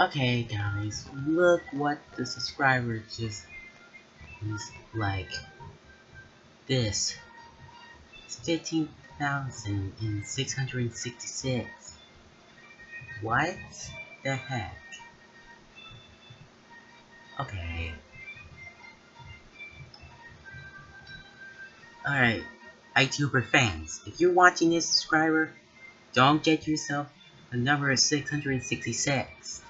Okay, guys, look what the subscriber just is like. This. It's 15,666. What the heck? Okay. Alright, ITuber fans, if you're watching this subscriber, don't get yourself a number of 666.